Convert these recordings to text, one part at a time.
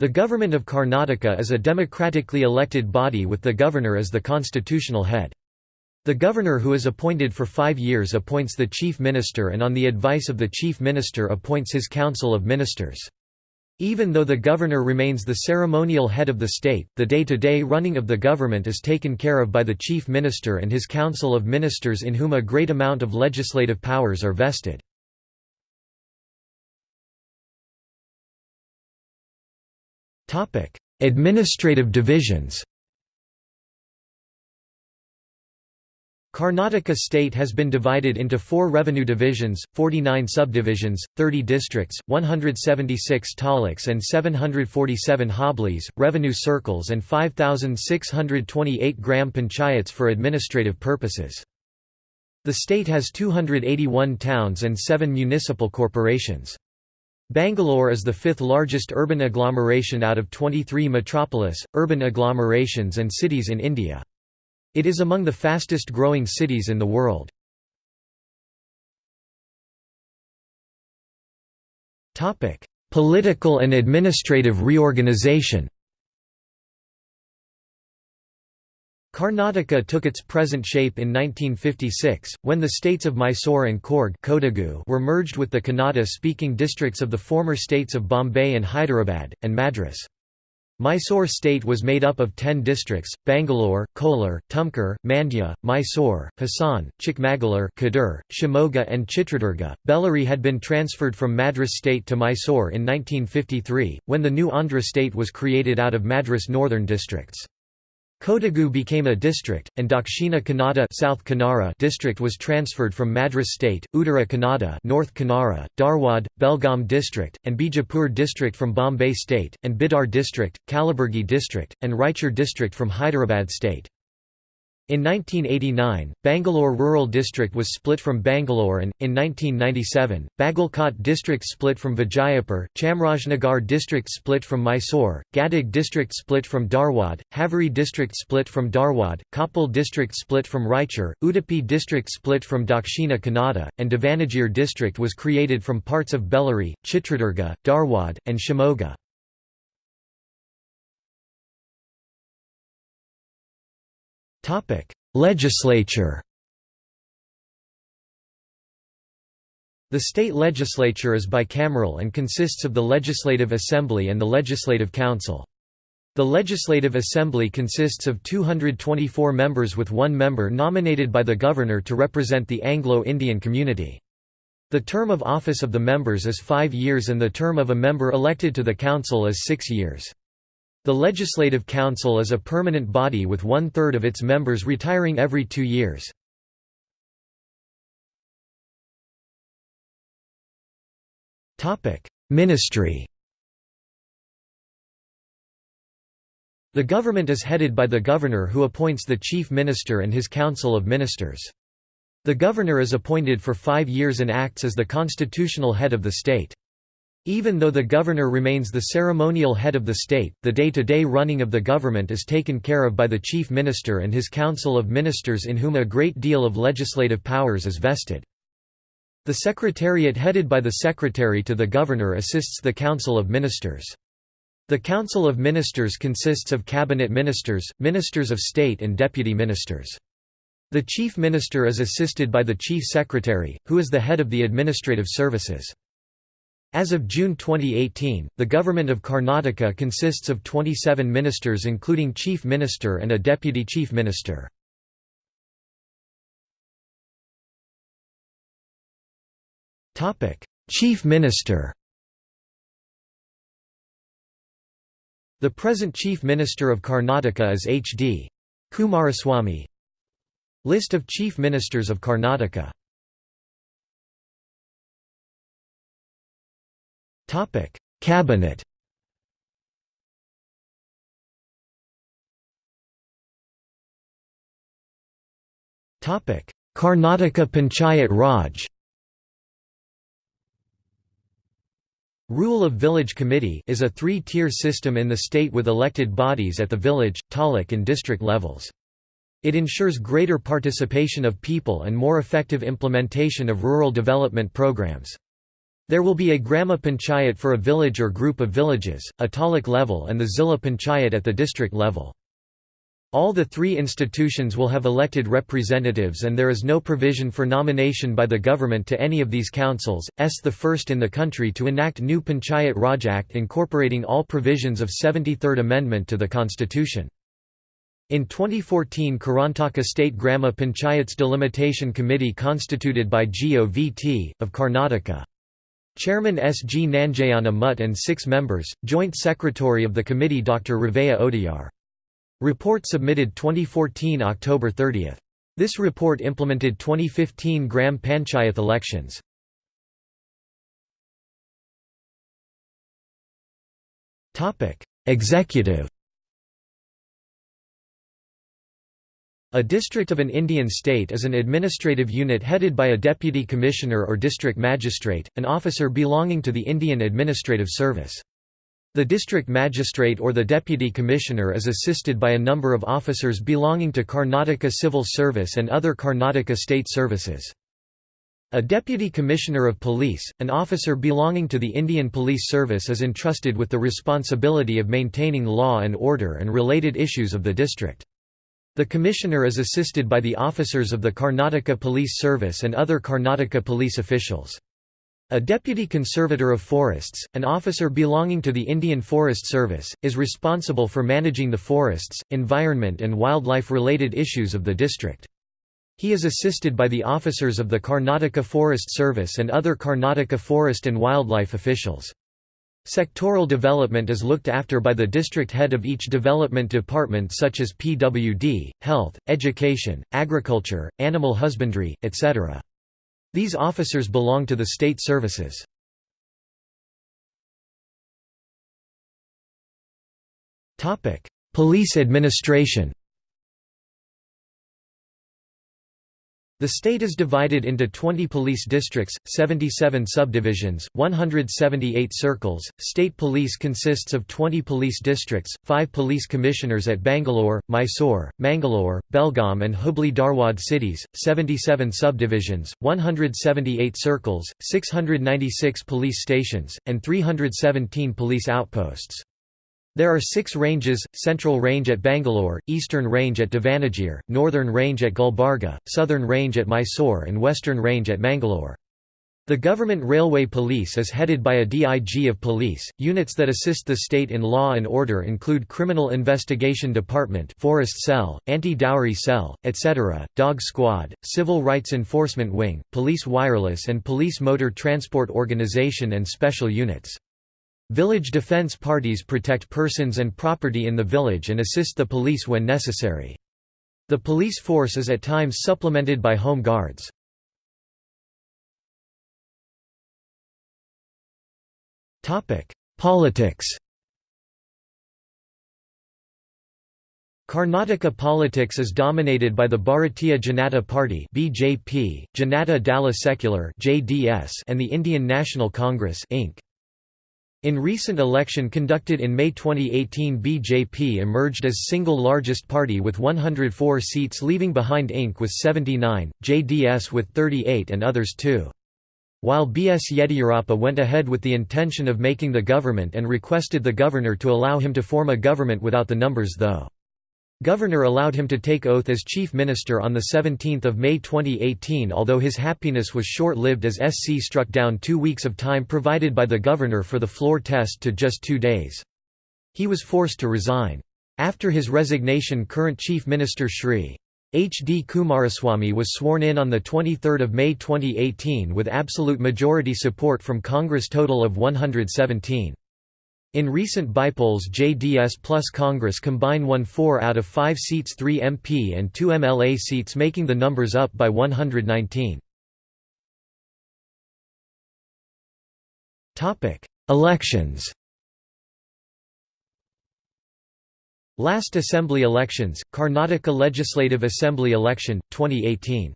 The Government of Karnataka is a democratically elected body with the governor as the constitutional head. The governor who is appointed for five years appoints the chief minister and on the advice of the chief minister appoints his council of ministers. Even though the governor remains the ceremonial head of the state, the day-to-day -day running of the government is taken care of by the chief minister and his council of ministers in whom a great amount of legislative powers are vested. Administrative divisions Karnataka state has been divided into four revenue divisions, 49 subdivisions, 30 districts, 176 taluks and 747 hoblis, revenue circles and 5,628 gram panchayats for administrative purposes. The state has 281 towns and 7 municipal corporations. Bangalore is the fifth largest urban agglomeration out of 23 metropolis, urban agglomerations and cities in India. It is among the fastest growing cities in the world. Political and administrative reorganization Karnataka took its present shape in 1956, when the states of Mysore and Coorg were merged with the Kannada-speaking districts of the former states of Bombay and Hyderabad, and Madras. Mysore state was made up of ten districts, Bangalore, Kolar, Tumkur, Mandya, Mysore, Hassan, Chikmagalur Kadur, Shimoga and Chitradurga. Bellary had been transferred from Madras state to Mysore in 1953, when the new Andhra state was created out of Madras northern districts. Kodagu became a district, and Dakshina Kannada South Canara district was transferred from Madras state, Uttara Kannada North Canara, Dharwad, Belgaum district, and Bijapur district from Bombay state, and Bidar district, Kalaburgi district, and Raichur district from Hyderabad state. In 1989, Bangalore Rural District was split from Bangalore and, in 1997, Bagalkot District split from Vijayapur, Chamrajnagar District split from Mysore, Gadag District split from Dharwad, Haveri District split from Dharwad, Koppal District split from Raichur, Udupi District split from Dakshina Kannada, and Davanagere District was created from parts of Bellary, Chitradurga, Dharwad, and Shimoga. Legislature The state legislature is bicameral and consists of the Legislative Assembly and the Legislative Council. The Legislative Assembly consists of 224 members with one member nominated by the governor to represent the Anglo-Indian community. The term of office of the members is five years and the term of a member elected to the council is six years. The Legislative Council is a permanent body with one-third of its members retiring every two years. Ministry The government is headed by the governor who appoints the chief minister and his council of ministers. The governor is appointed for five years and acts as the constitutional head of the state. Even though the governor remains the ceremonial head of the state, the day-to-day -day running of the government is taken care of by the chief minister and his council of ministers in whom a great deal of legislative powers is vested. The secretariat headed by the secretary to the governor assists the council of ministers. The council of ministers consists of cabinet ministers, ministers of state and deputy ministers. The chief minister is assisted by the chief secretary, who is the head of the administrative services. As of June 2018, the government of Karnataka consists of 27 ministers including chief minister and a deputy chief minister. chief minister The present Chief Minister of Karnataka is H.D. Kumaraswamy List of Chief Ministers of Karnataka Topic: Cabinet. Topic: Karnataka Panchayat Raj. Rule of Village Committee is a three-tier system in the state with elected bodies at the village, taluk and district levels. It ensures greater participation of people and more effective implementation of rural development programs. There will be a Grama Panchayat for a village or group of villages, a taluk level and the Zilla Panchayat at the district level. All the three institutions will have elected representatives and there is no provision for nomination by the government to any of these councils, s the first in the country to enact new Panchayat Raj Act incorporating all provisions of 73rd Amendment to the Constitution. In 2014 Karnataka State Grama Panchayats Delimitation Committee constituted by GOVT, of Karnataka. Chairman S. G. Nanjayana Mutt and six members, Joint Secretary of the committee Dr. Ravaya Odiyar. Report submitted 2014 October 30. This report implemented 2015 Gram Panchayat elections. Executive A district of an Indian state is an administrative unit headed by a deputy commissioner or district magistrate, an officer belonging to the Indian Administrative Service. The district magistrate or the deputy commissioner is assisted by a number of officers belonging to Karnataka Civil Service and other Karnataka state services. A deputy commissioner of police, an officer belonging to the Indian Police Service is entrusted with the responsibility of maintaining law and order and related issues of the district. The commissioner is assisted by the officers of the Karnataka Police Service and other Karnataka police officials. A deputy conservator of forests, an officer belonging to the Indian Forest Service, is responsible for managing the forests, environment and wildlife-related issues of the district. He is assisted by the officers of the Karnataka Forest Service and other Karnataka forest and wildlife officials. Sectoral development is looked after by the district head of each development department such as PWD, health, education, agriculture, animal husbandry, etc. These officers belong to the state services. Police administration The state is divided into 20 police districts, 77 subdivisions, 178 circles. State police consists of 20 police districts, 5 police commissioners at Bangalore, Mysore, Mangalore, Belgaum, and Hubli Dharwad cities, 77 subdivisions, 178 circles, 696 police stations, and 317 police outposts. There are six ranges, Central Range at Bangalore, Eastern Range at Davanagere, Northern Range at Gulbarga, Southern Range at Mysore and Western Range at Mangalore. The Government Railway Police is headed by a DIG of police. Units that assist the state in law and order include Criminal Investigation Department, Forest Cell, Anti-Dowry Cell, etc., Dog Squad, Civil Rights Enforcement Wing, Police Wireless and Police Motor Transport Organization and special units. Village defense parties protect persons and property in the village and assist the police when necessary. The police force is at times supplemented by home guards. Politics Karnataka politics is dominated by the Bharatiya Janata Party (BJP), Janata Dal Secular (JDS), and the Indian National Congress (INC). In recent election conducted in May 2018 BJP emerged as single largest party with 104 seats leaving behind INC with 79, JDS with 38 and others too. While B.S. Yediyurappa went ahead with the intention of making the government and requested the governor to allow him to form a government without the numbers though. Governor allowed him to take oath as Chief Minister on 17 May 2018 although his happiness was short-lived as SC struck down two weeks of time provided by the governor for the floor test to just two days. He was forced to resign. After his resignation current Chief Minister Shri. H. D. Kumaraswamy was sworn in on 23 May 2018 with absolute majority support from Congress total of 117. In recent bipolls JDS plus Congress combine won 4 out of 5 seats 3 MP and 2 MLA seats making the numbers up by 119. Elections Last Assembly elections, Karnataka Legislative Assembly election, 2018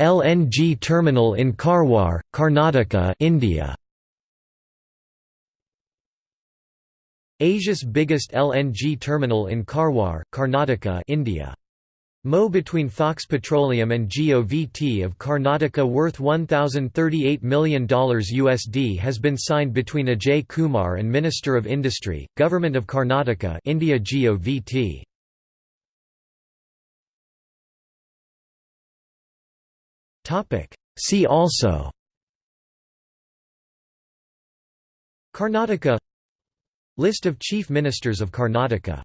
LNG terminal in Karwar, Karnataka India. Asia's biggest LNG terminal in Karwar, Karnataka India. MO between Fox Petroleum and GOVT of Karnataka worth $1,038 million USD has been signed between Ajay Kumar and Minister of Industry, Government of Karnataka India GOVT. See also. Karnataka. List of Chief Ministers of Karnataka